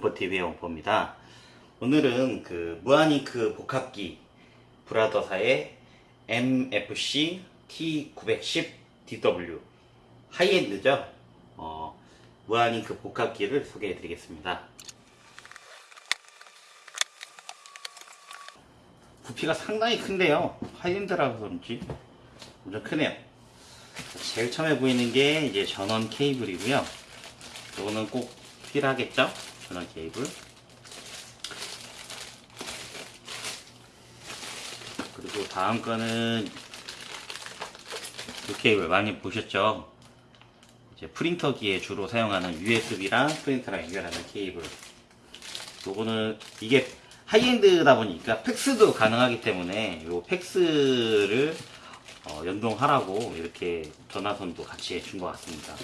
원포TV의 원포입니다. 오늘은 그 무한잉크 복합기 브라더사의 MFC T910DW high-end죠. 어, 무한잉크 복합기를 소개해 드리겠습니다. 부피가 상당히 큰데요. high-end라서 그런지 엄청 크네요. 제일 처음에 보이는 게 이제 전원 케이블이고요. 이거는 꼭 필요하겠죠? 전원 케이블. 그리고 다음 거는 이 케이블 많이 보셨죠? 이제 프린터기에 주로 사용하는 USB랑 프린터랑 연결하는 케이블. 요거는 이게 하이엔드다 보니까 팩스도 가능하기 때문에 요 팩스를 어, 연동하라고 이렇게 전화선도 같이 해준 것 같습니다.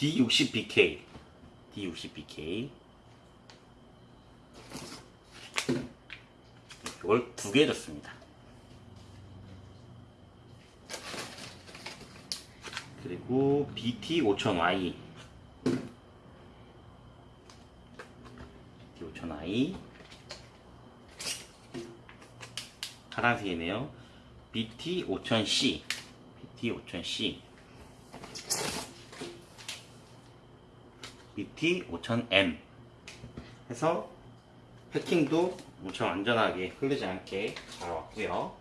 D60BK D60BK 이걸 두 개 줬습니다. 그리고 BT5000Y BT5000Y 파란색이네요. BT5000C BT5000C BT5000M 해서 패킹도 엄청 안전하게 흐르지 않게 잘 왔고요.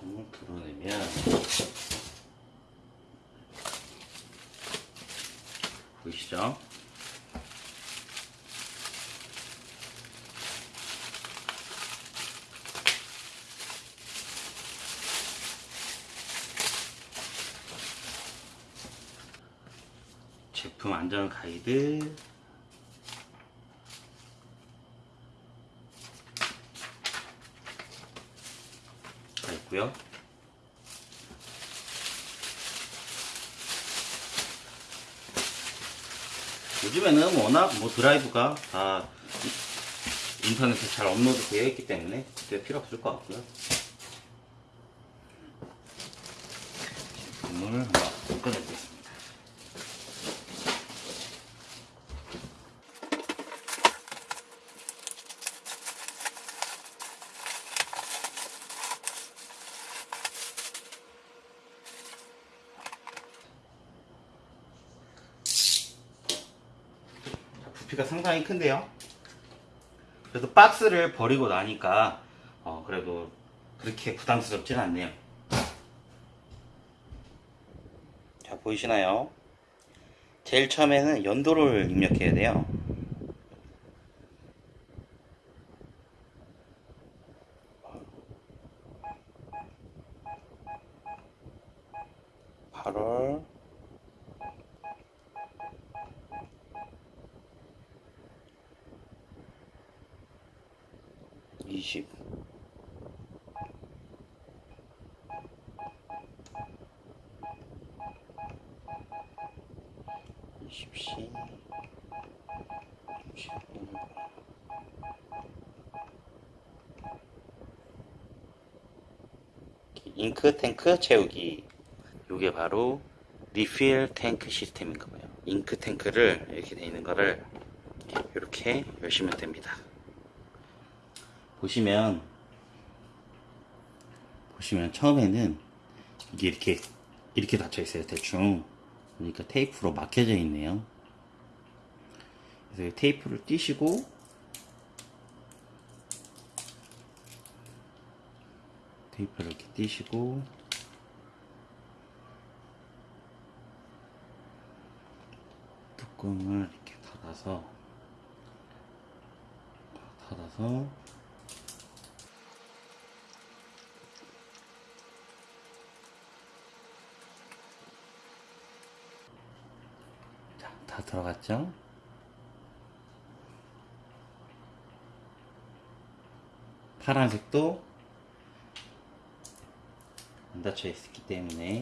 번호 드러내면 보이시죠? 제품 안전 가이드 가 있고요. 요즘에는 워낙 뭐 드라이브가 다 인터넷에 잘 업로드 되어 있기 때문에 그때 필요 없을 것 같고요. 제품을 한번 꺼내보겠습니다. 자, 부피가 상당히 큰데요. 그래도 박스를 버리고 나니까 어, 그래도 그렇게 부담스럽진 않네요. 자 보이시나요? 제일 처음에는 연도를 입력해야 돼요. 팔월 20 20시. 30분 잉크 탱크 채우기. 요게 바로 리필 탱크 시스템인가 봐요. 잉크 탱크를 이렇게 돼 있는 거를 이렇게 열시면 됩니다 보시면 보시면 처음에는 이게 이렇게 이렇게 닫혀 있어요 대충. 그러니까 테이프로 막혀져 있네요. 그래서 이 테이프를 띄시고 테이프를 이렇게 띄시고 뚜껑을 이렇게 닫아서 닫아서 자, 다 들어갔죠? 파란색도 안 닫혀 있기 때문에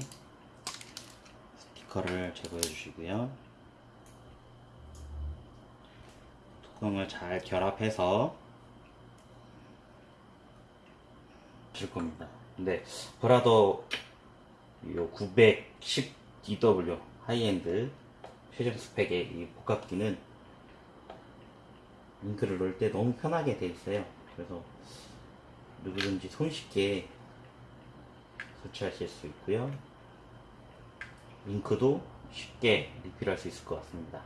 스티커를 제거해 주시고요. 뚜껑을 잘 결합해서 줄 겁니다. 근데 브라더 요 910DW 하이엔드 최종 스펙의 이 복합기는 잉크를 넣을 때 너무 편하게 돼 있어요. 그래서 누구든지 손쉽게 설치하실 수 있고요. 잉크도 쉽게 리필할 수 있을 것 같습니다.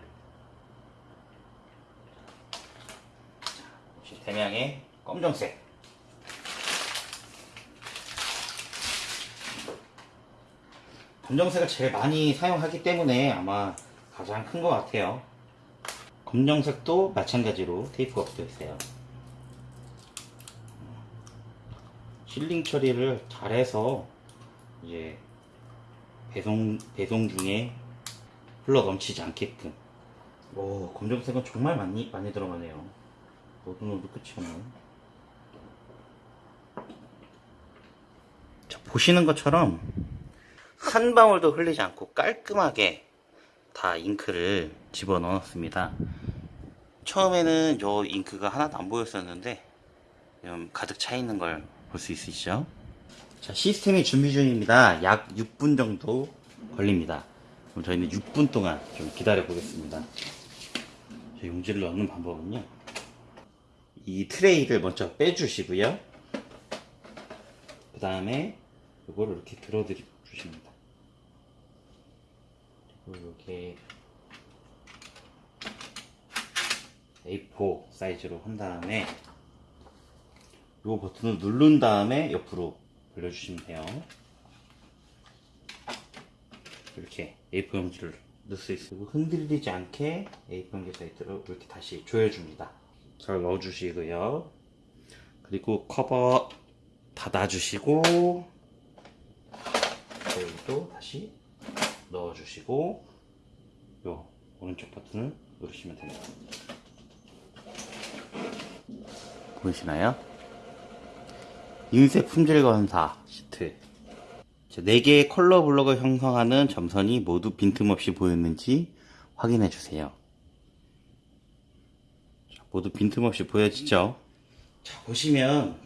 자, 역시 대명의 검정색. 검정색을 제일 많이 사용하기 때문에 아마 가장 큰 것 같아요. 검정색도 마찬가지로 테이프가 붙어 있어요. sealing 처리를 잘해서 이제 배송 배송 중에 흘러 넘치지 않게끔. 오 검정색은 정말 많이 많이 들어가네요. 넣어도 넣어도 끝이. 자 보시는 것처럼 한 방울도 흘리지 않고 깔끔하게 다 잉크를 집어 넣었습니다. 처음에는 저 잉크가 하나도 안 보였었는데 가득 차 있는 걸 볼 수 있으시죠? 자, 시스템이 준비 중입니다. 약 6분 정도 걸립니다. 그럼 저희는 6분 동안 좀 기다려 보겠습니다. 저 용지를 넣는 방법은요. 이 트레이를 먼저 빼주시고요. 그 다음에 이거를 이렇게 들어 주십니다. 이렇게 A4 사이즈로 한 다음에 이 버튼을 누른 다음에 옆으로 돌려주시면 돼요. 이렇게 A4 용지를 넣을 수 있고 흔들리지 않게 A4 용지 사이트로 이렇게 다시 조여줍니다. 잘 넣어주시고요. 그리고 커버 닫아주시고 여기도 다시 넣어주시고 요 오른쪽 버튼을 누르시면 됩니다. 보이시나요? 인쇄 품질 검사 시트 4개의 컬러 블럭을 형성하는 점선이 모두 빈틈없이 보였는지 확인해 주세요. 자, 모두 빈틈없이 보여지죠? 자, 보시면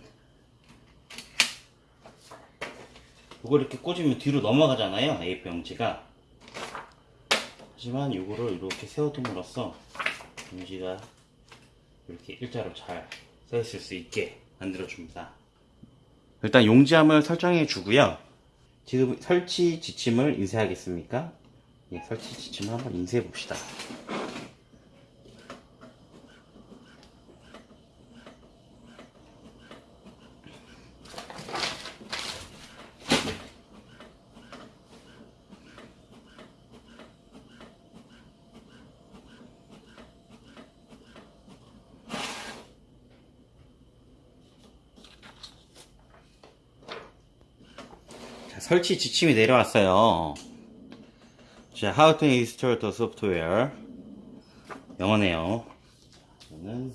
이걸 이렇게 꽂으면 뒤로 넘어가잖아요. A4 용지가. 하지만 이거를 이렇게 세워둠으로써 용지가 이렇게 일자로 잘 서 있을 수 있게 만들어 줍니다. 일단 용지함을 설정해 주고요. 지금 설치 지침을 인쇄하겠습니까? 예, 설치 지침을 한번 인쇄해 봅시다. 설치 지침이 내려왔어요. 자, how to install the software. 영어네요. 이거는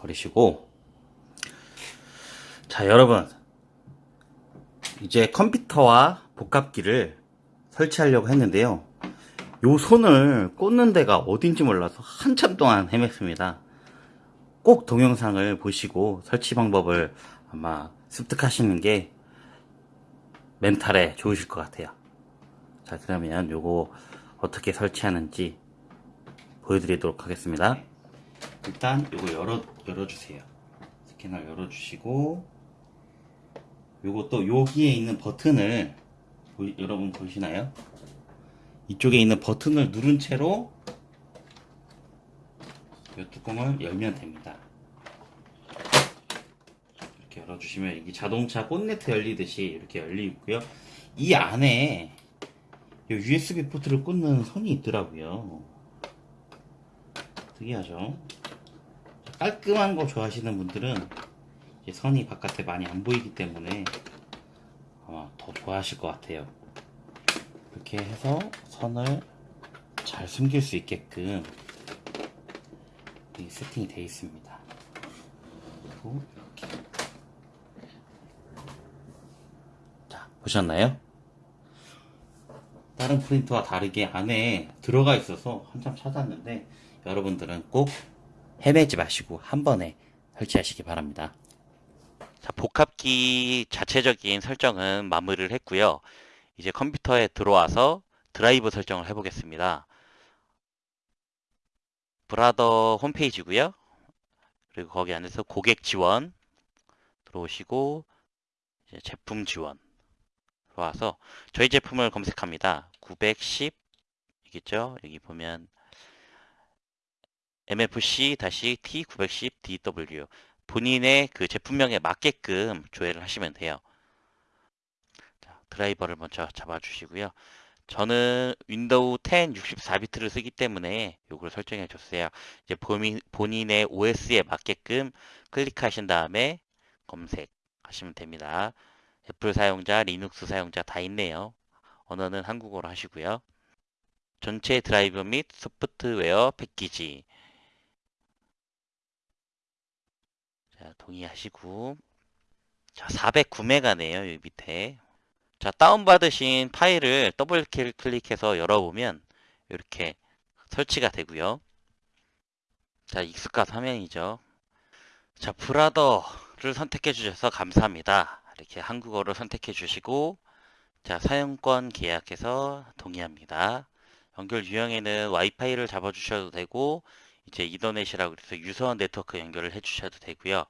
버리시고. 자, 여러분. 이제 컴퓨터와 복합기를 설치하려고 했는데요. 요 손을 꽂는 데가 어딘지 몰라서 한참 동안 헤맸습니다. 꼭 동영상을 보시고 설치 방법을 아마 습득하시는 게 멘탈에 좋으실 것 같아요. 자, 그러면 요거 어떻게 설치하는지 보여드리도록 하겠습니다. 일단 요거 열어, 열어주세요. 스캐너 열어주시고, 또 여기에 있는 버튼을, 보이- 여러분 보시나요? 이쪽에 있는 버튼을 누른 채로 이 뚜껑을 열면 됩니다. 열어주시면 이게 자동차 본네트 열리듯이 이렇게 열리고요. 이 안에 이 USB 포트를 꽂는 선이 있더라고요. 특이하죠? 깔끔한 거 좋아하시는 분들은 선이 바깥에 많이 안 보이기 때문에 아마 더 좋아하실 것 같아요. 이렇게 해서 선을 잘 숨길 수 있게끔 이 세팅이 되어 있습니다. 그리고 이렇게 자 보셨나요? 다른 프린터와 다르게 안에 들어가 있어서 한참 찾았는데 여러분들은 꼭 헤매지 마시고 한 번에 설치하시기 바랍니다. 자, 복합기 자체적인 설정은 마무리를 했고요. 이제 컴퓨터에 들어와서 드라이브 설정을 해보겠습니다. 브라더 홈페이지고요. 그리고 거기 안에서 고객 지원 들어오시고 제품 지원 들어와서 저희 제품을 검색합니다. 910 이겠죠? 여기 보면 MFC-T910DW 본인의 그 제품명에 맞게끔 조회를 하시면 돼요. 자, 드라이버를 먼저 잡아주시고요. 저는 윈도우 10 64비트를 쓰기 때문에 이걸 설정해 줬어요. 이제 본인, 본인의 OS에 맞게끔 클릭하신 다음에 검색하시면 됩니다. 애플 사용자, 리눅스 사용자 다 있네요. 언어는 한국어로 하시고요. 전체 드라이브 및 소프트웨어 패키지 자, 동의하시고 자, 409메가네요. 여기 밑에 자, 다운받으신 파일을 더블 클릭해서 열어보면 이렇게 설치가 되고요. 자, 익숙한 화면이죠. 자, 브라더를 선택해 주셔서 감사합니다. 이렇게 한국어를 선택해 주시고 자, 사용권 계약해서 동의합니다. 연결 유형에는 와이파이를 잡아 주셔도 되고 이제 Ethernet이라고 해서 유선 네트워크 연결을 해 주셔도 되고요.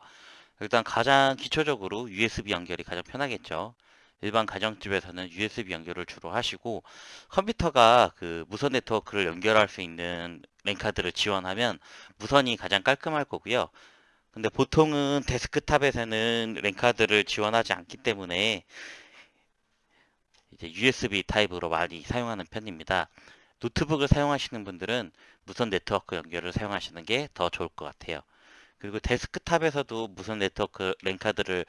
일단 가장 기초적으로 USB 연결이 가장 편하겠죠. 일반 가정집에서는 USB 연결을 주로 하시고 컴퓨터가 그 무선 네트워크를 연결할 수 있는 랜카드를 지원하면 무선이 가장 깔끔할 거고요. 근데 보통은 데스크탑에서는 랜카드를 지원하지 않기 때문에 이제 USB 타입으로 많이 사용하는 편입니다. 노트북을 사용하시는 분들은 무선 네트워크 연결을 사용하시는 게 더 좋을 것 같아요. 그리고 데스크탑에서도 무선 네트워크 랜카드를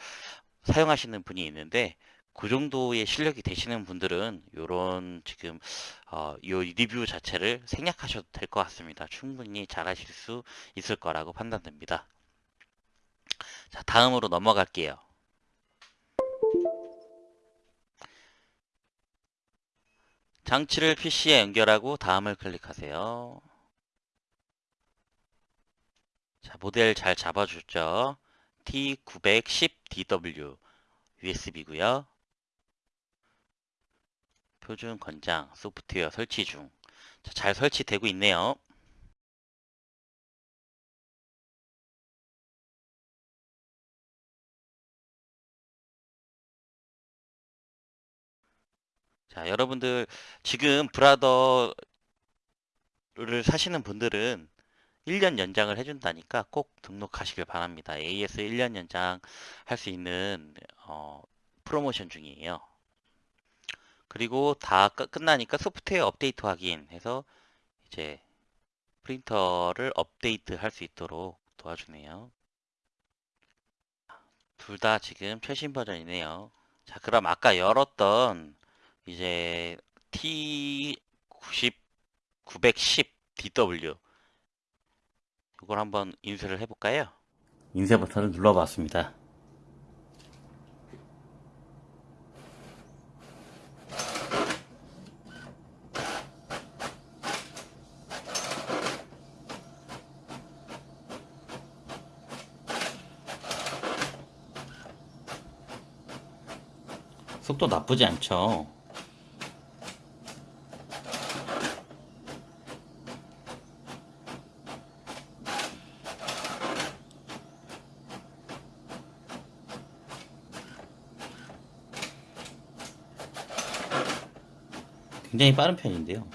사용하시는 분이 있는데 그 정도의 실력이 되시는 분들은 이런 지금 어, 이 리뷰 자체를 생략하셔도 될 것 같습니다. 충분히 잘하실 수 있을 거라고 판단됩니다. 자, 다음으로 넘어갈게요. 장치를 PC에 연결하고 다음을 클릭하세요. 자, 모델 잘 잡아줬죠? T910DW USB고요. 표준 권장 소프트웨어 설치 중. 자, 잘 설치되고 있네요. 자, 여러분들 지금 브라더를 사시는 분들은 1년 연장을 해준다니까 꼭 등록하시길 바랍니다. AS 1년 연장 할 수 있는 어, 프로모션 중이에요. 그리고 다 끝- 끝나니까 소프트웨어 업데이트 확인해서 이제 프린터를 업데이트 할 수 있도록 도와주네요. 둘 다 지금 최신 버전이네요. 자, 그럼 아까 열었던 이제 T90 910DW 이걸 한번 인쇄를 해볼까요? 인쇄 버튼을 눌러봤습니다. 속도 나쁘지 않죠. 굉장히 빠른 편인데요.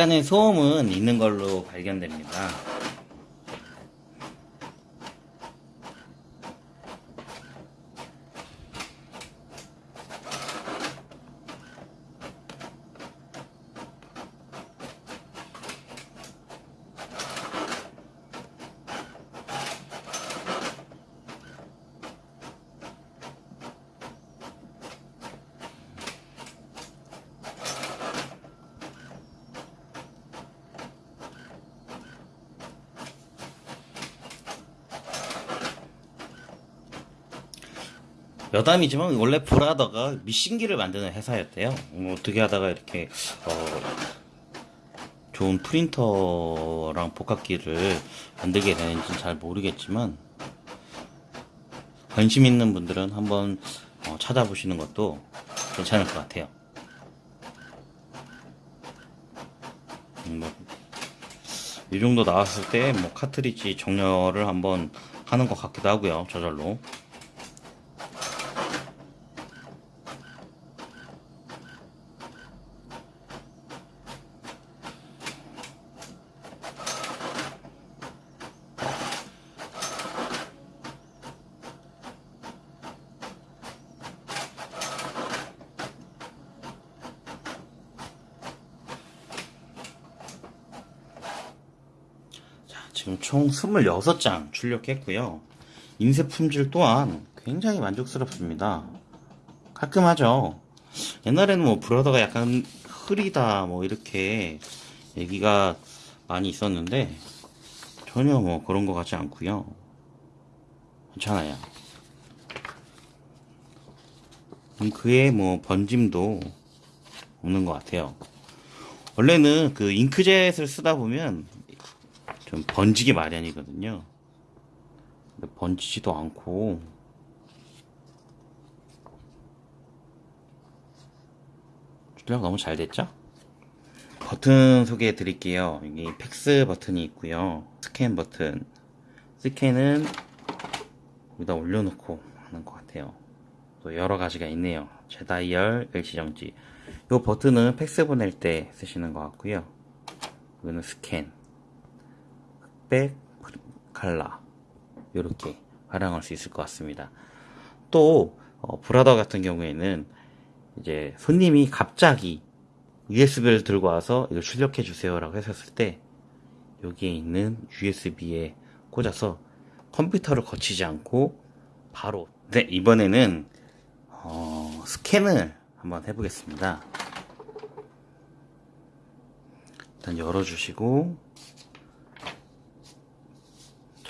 약간의 소음은 있는 걸로 발견됩니다. 여담이지만 원래 브라더가 미신기를 만드는 회사였대요. 뭐 어떻게 하다가 이렇게 어, 좋은 프린터랑 복합기를 만들게 되는지 잘 모르겠지만 관심 있는 분들은 한번 어, 찾아보시는 것도 괜찮을 것 같아요. 음, 뭐, 이 정도 나왔을 때 뭐 카트리지 정렬을 한번 하는 것 같기도 하고요. 저절로. 자, 지금 총 26장 출력했고요. 인쇄 품질 또한 굉장히 만족스럽습니다. 깔끔하죠? 옛날에는 뭐 브라더가 약간 흐리다 뭐 이렇게 얘기가 많이 있었는데 전혀 뭐 그런 것 같지 않고요. 괜찮아요. 잉크에 뭐 번짐도 없는 것 같아요. 원래는 그 잉크젯을 쓰다 보면 좀 번지기 마련이거든요. 근데 번지지도 않고 출력 너무 잘 됐죠? 버튼 소개해 드릴게요. 여기 팩스 버튼이 있고요. 스캔 버튼. 스캔은 여기다 올려놓고 하는 것 같아요. 또 여러 가지가 있네요. 재다이얼, 일시정지. 이 버튼은 팩스 보낼 때 쓰시는 것 같고요. 이거는 스캔, 흑백, 칼라 이렇게 활용할 수 있을 것 같습니다. 또 어, 브라더 같은 경우에는 이제 손님이 갑자기 USB를 들고 와서 이걸 출력해 주세요 라고 했었을 때 여기에 있는 USB에 꽂아서 컴퓨터를 거치지 않고 바로 네 이번에는 어, 스캔을 한번 해보겠습니다. 일단 열어주시고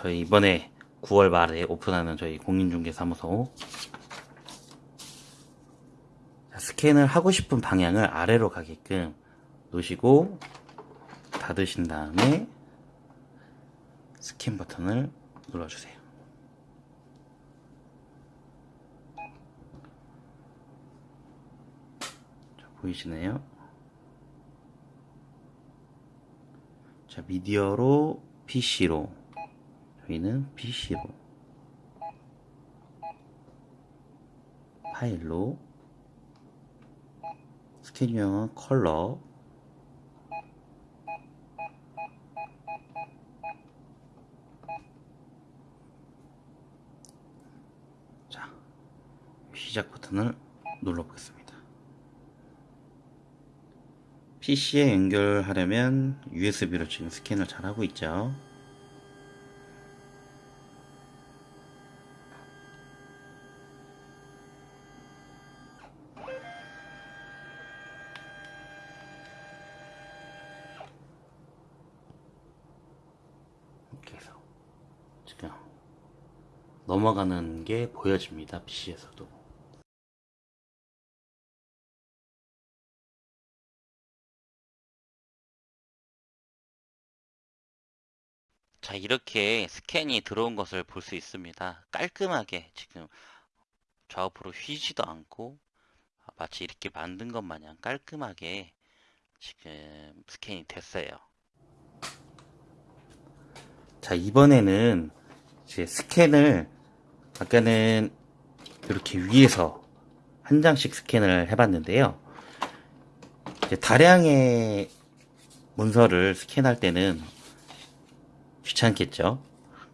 저희 이번에 9월 말에 오픈하는 저희 공인중개사무소 자, 스캔을 하고 싶은 방향을 아래로 가게끔 놓으시고 닫으신 다음에 스캔 버튼을 눌러주세요. 자, 보이시나요? 자, 미디어로 PC로 저희는 PC로 파일로 스캔 유형은 컬러 자 시작 버튼을 눌러 보겠습니다. PC에 연결하려면 USB로 지금 스캔을 잘 하고 있죠 이렇게 해서 지금 넘어가는 게 보여집니다 PC에서도 자, 이렇게 스캔이 들어온 것을 볼 수 있습니다. 깔끔하게 지금 좌우프로 휘지도 않고 아, 마치 이렇게 만든 것 마냥 깔끔하게 지금 스캔이 됐어요. 자 이번에는 이제 스캔을 아까는 이렇게 위에서 한 장씩 스캔을 해봤는데요. 다량의 문서를 스캔할 때는 귀찮겠죠.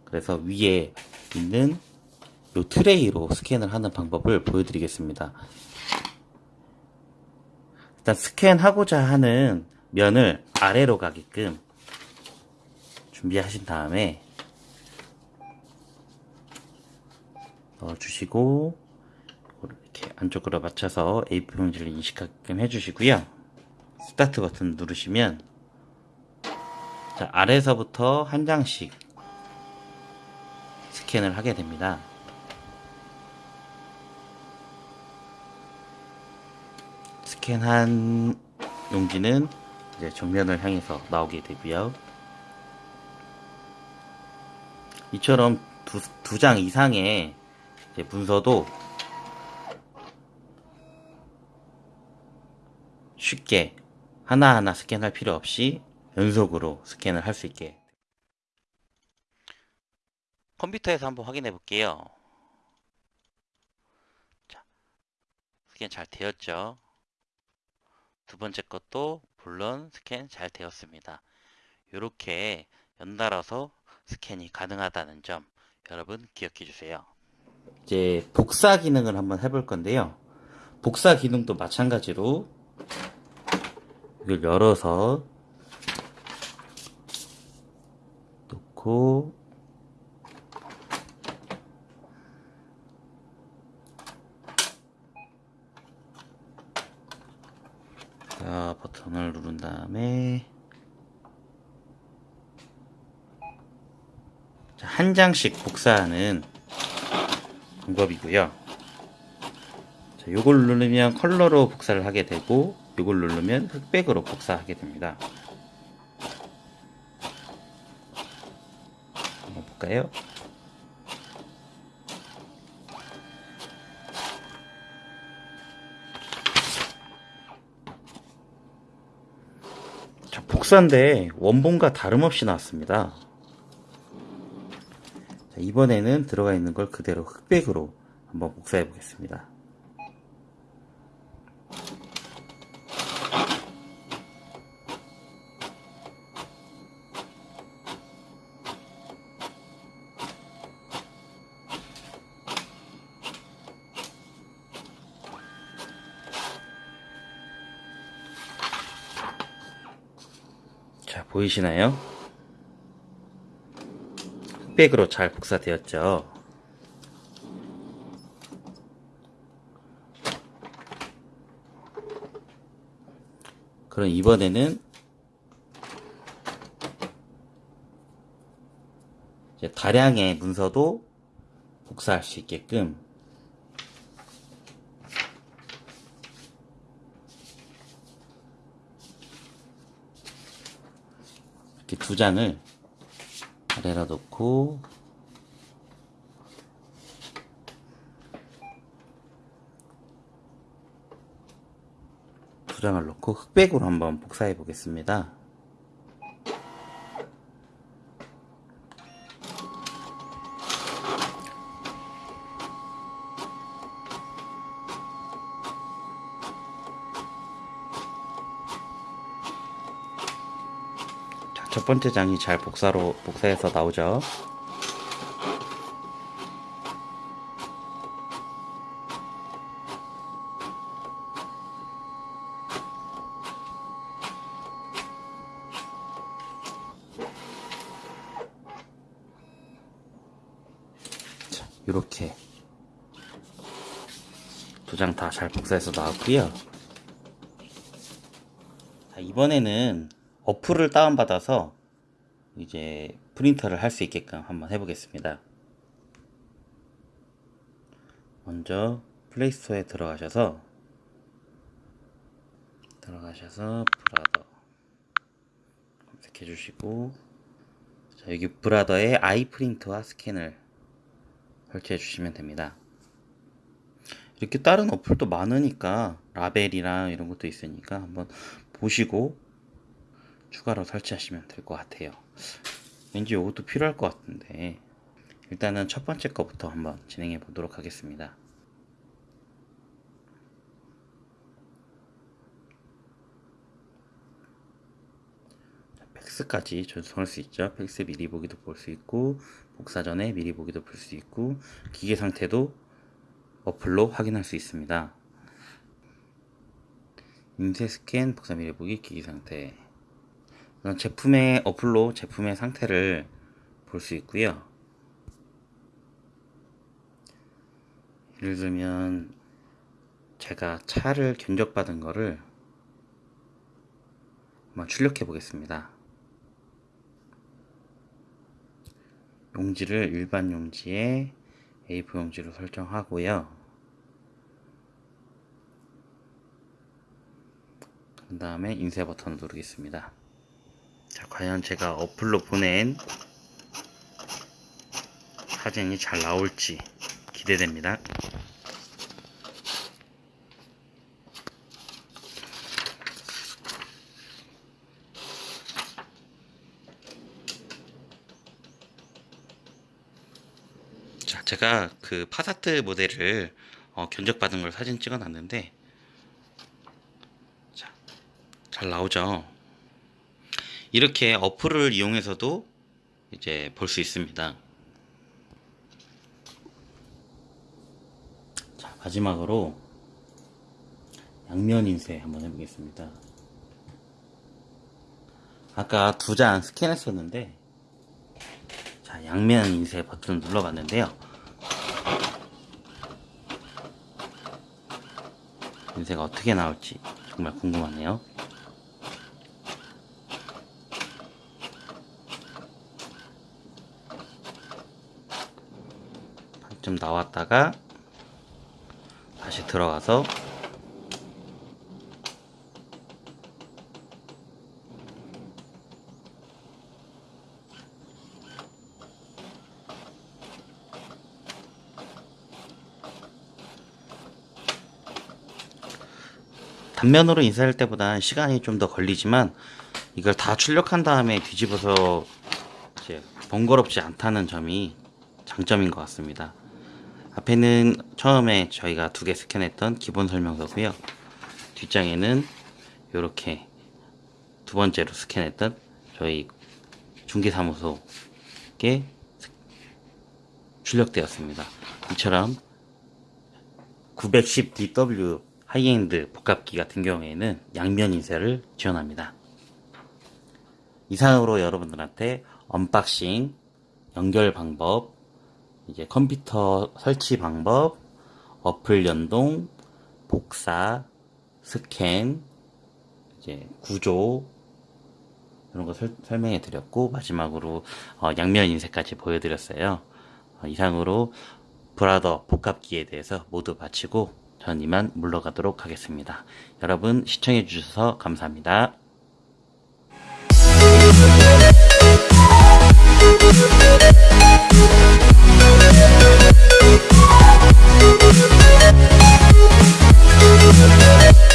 그래서 위에 있는 요 트레이로 스캔을 하는 방법을 보여드리겠습니다. 일단 스캔하고자 하는 면을 아래로 가게끔 준비하신 다음에 어, 주시고 이렇게 안쪽으로 맞춰서 A4 용지를 인식하게끔 해주시고요. 스타트 버튼 누르시면 자, 아래서부터 한 장씩 스캔을 하게 됩니다. 스캔한 용지는 이제 정면을 향해서 나오게 되고요. 이처럼 두, 두 장 이상의 문서도 쉽게 하나하나 스캔할 필요 없이 연속으로 스캔을 할 수 있게 컴퓨터에서 한번 확인해 볼게요. 자, 스캔 잘 되었죠? 두 번째 것도 물론 스캔 잘 되었습니다. 이렇게 연달아서 스캔이 가능하다는 점 여러분 기억해 주세요. 이제 복사 기능을 한번 해볼 건데요. 복사 기능도 마찬가지로 이걸 열어서 놓고 자, 버튼을 누른 다음에 자, 한 장씩 복사하는 방법이고요. 자, 요걸 누르면 컬러로 복사를 하게 되고 요걸 누르면 흑백으로 복사하게 됩니다. 한번 볼까요? 자, 복사인데 원본과 다름없이 나왔습니다. 자, 이번에는 들어가 있는 걸 그대로 흑백으로 한번 복사해 보겠습니다. 자, 보이시나요? 흑백으로 잘 복사되었죠. 그럼 이번에는 다량의 문서도 복사할 수 있게끔 이렇게 두 장을 아래로 놓고 두 장을 놓고 흑백으로 한번 복사해 보겠습니다. 번째 장이 잘 복사로 복사해서 나오죠. 자, 이렇게 두 장 다 잘 복사해서 나왔고요. 자, 이번에는 어플을 다운받아서 이제 프린터를 할 수 있게끔 한번 해보겠습니다. 먼저 플레이스토어에 들어가셔서 들어가셔서 브라더 검색해 주시고 자, 여기 브라더에 아이 프린트와 스캔을 설치해 주시면 됩니다. 이렇게 다른 어플도 많으니까 라벨이랑 이런 것도 있으니까 한번 보시고 추가로 설치하시면 될 것 같아요. 왠지 이것도 필요할 것 같은데 일단은 첫 번째 거부터 한번 진행해 보도록 하겠습니다. 자, 팩스까지 전송할 수 있죠. 팩스 미리 보기도 볼 수 있고 복사 전에 미리 보기도 볼 수 있고 기계 상태도 어플로 확인할 수 있습니다. 인쇄 스캔 복사 미리 보기 기기 상태 제품의 어플로 제품의 상태를 볼 수 있고요. 예를 들면 제가 차를 견적받은 거를 한번 출력해 보겠습니다. 용지를 일반 용지에 A4 용지로 설정하고요. 그 다음에 인쇄 버튼 누르겠습니다. 자, 과연 제가 어플로 보낸 사진이 잘 나올지 기대됩니다. 자, 제가 그 파사트 모델을 어, 견적받은 걸 사진 찍어 놨는데 자, 잘 나오죠? 이렇게 어플을 이용해서도 이제 볼 수 있습니다. 자, 마지막으로 양면 인쇄 한번 해보겠습니다. 아까 두 장 스캔했었는데 자, 양면 인쇄 버튼을 눌러봤는데요. 인쇄가 어떻게 나올지 정말 궁금하네요. 좀 나왔다가 다시 들어가서 단면으로 인쇄할 때보다 시간이 좀 더 걸리지만 이걸 다 출력한 다음에 뒤집어서 번거롭지 않다는 점이 장점인 것 같습니다. 앞에는 처음에 저희가 두 개 스캔했던 기본 설명서고요. 뒷장에는 이렇게 두 번째로 스캔했던 저희 중개사무소에 출력되었습니다. 이처럼 910DW 하이엔드 복합기 같은 경우에는 양면 인쇄를 지원합니다. 이상으로 여러분들한테 unboxing, 연결 방법, 이제 컴퓨터 설치 방법, 어플 연동, 복사, 스캔, 이제 구조 이런 거 설, 설명해 드렸고 마지막으로 어, 양면 인쇄까지 보여드렸어요. 어, 이상으로 브라더 복합기에 대해서 모두 마치고 전 이만 물러가도록 하겠습니다. 여러분 시청해 주셔서 감사합니다. Thank you. We'll be right back.